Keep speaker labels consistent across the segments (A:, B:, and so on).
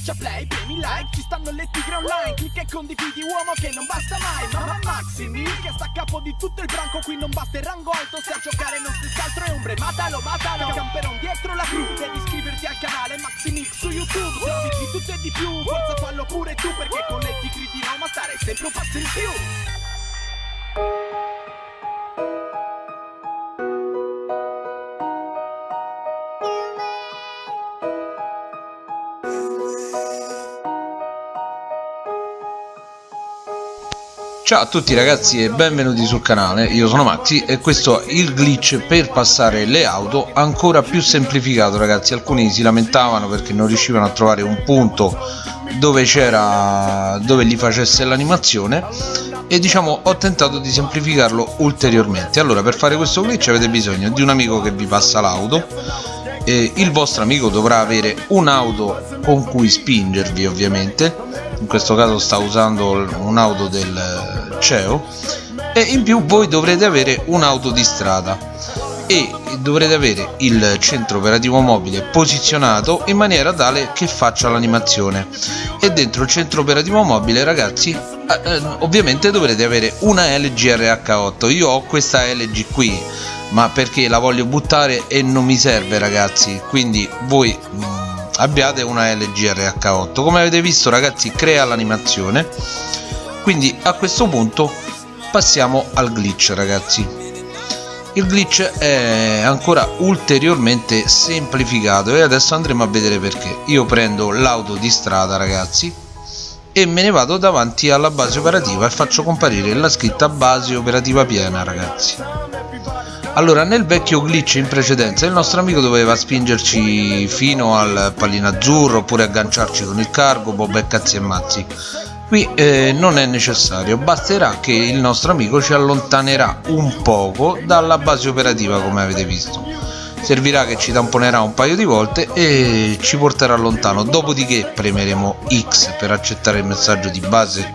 A: Schiaccia play, premi like, ci stanno le tigre online Clicca e condividi uomo che non basta mai Mamma Maximi che sta a capo di tutto il branco Qui non basta il rango alto, se a giocare non stessi altro è ombre Matalo, matalo, camperon dietro la crew Devi iscriverti al canale Maximix su YouTube Servizi di tutto e di più, forza fallo pure tu Perché con le tigre di Roma stare sempre un passo in più
B: Ciao a tutti ragazzi e benvenuti sul canale, io sono Maxi e questo è il glitch per passare le auto ancora più semplificato ragazzi, alcuni si lamentavano perché non riuscivano a trovare un punto dove c'era dove gli facesse l'animazione e diciamo ho tentato di semplificarlo ulteriormente. Allora per fare questo glitch avete bisogno di un amico che vi passa l'auto il vostro amico dovrà avere un'auto con cui spingervi ovviamente in questo caso sta usando un'auto del CEO e in più voi dovrete avere un'auto di strada. E dovrete avere il centro operativo mobile posizionato in maniera tale che faccia l'animazione. E dentro il centro operativo mobile ragazzi eh, eh ovviamente dovrete avere una LG RH8 io ho questa LG qui ma perché la voglio buttare e non mi serve ragazzi. Quindi voi mm, abbiate una LG RH8 come avete visto ragazzi crea l'animazione. Quindi a questo punto passiamo al glitch ragazzi. Il glitch è ancora ulteriormente semplificato e adesso andremo a vedere perché. Io prendo l'auto di strada ragazzi e me ne vado davanti alla base operativa e faccio comparire la scritta base operativa piena ragazzi allora nel vecchio glitch in precedenza il nostro amico doveva spingerci fino al pallino azzurro oppure agganciarci con il cargo bob e cazzi e mazzi. Qui eh, non è necessario. Basterà che il nostro amico ci allontanerà un poco dalla base operativa come avete visto. Servirà che ci tamponerà un paio di volte e ci porterà lontano. Dopodiché premeremo X per accettare il messaggio di base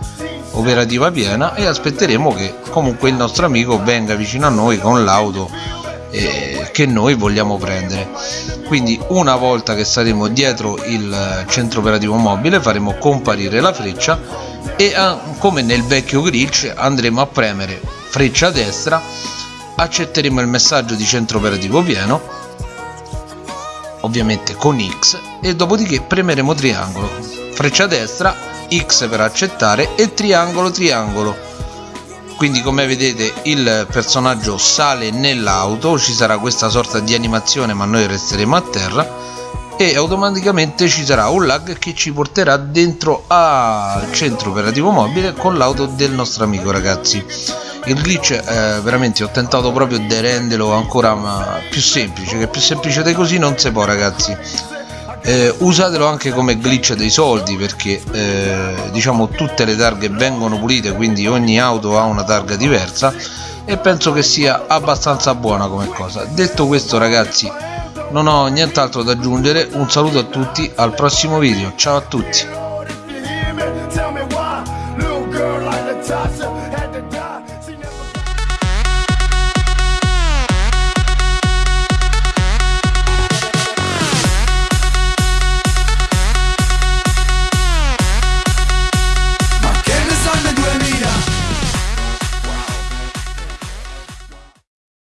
B: operativa piena e aspetteremo che comunque il nostro amico venga vicino a noi con l'auto eh, che noi vogliamo prendere. Quindi una volta che saremo dietro il centro operativo mobile faremo comparire la freccia e eh, come nel vecchio glitch andremo a premere freccia destra accetteremo il messaggio di centro operativo pieno ovviamente con X e dopodiché premeremo triangolo. Freccia destra X per accettare e triangolo triangolo quindi come vedete il personaggio sale nell'auto ci sarà questa sorta di animazione ma noi resteremo a terra e automaticamente ci sarà un lag che ci porterà dentro al centro operativo mobile con l'auto del nostro amico ragazzi. Il glitch eh, veramente ho tentato proprio di renderlo ancora più semplice che più semplice di così non si può ragazzi eh, usatelo anche come glitch dei soldi perché eh, diciamo tutte le targhe vengono pulite quindi ogni auto ha una targa diversa e penso che sia abbastanza buona come cosa. Detto questo ragazzi non ho nient'altro da aggiungere. Un saluto a tutti al prossimo video. Ciao a tutti.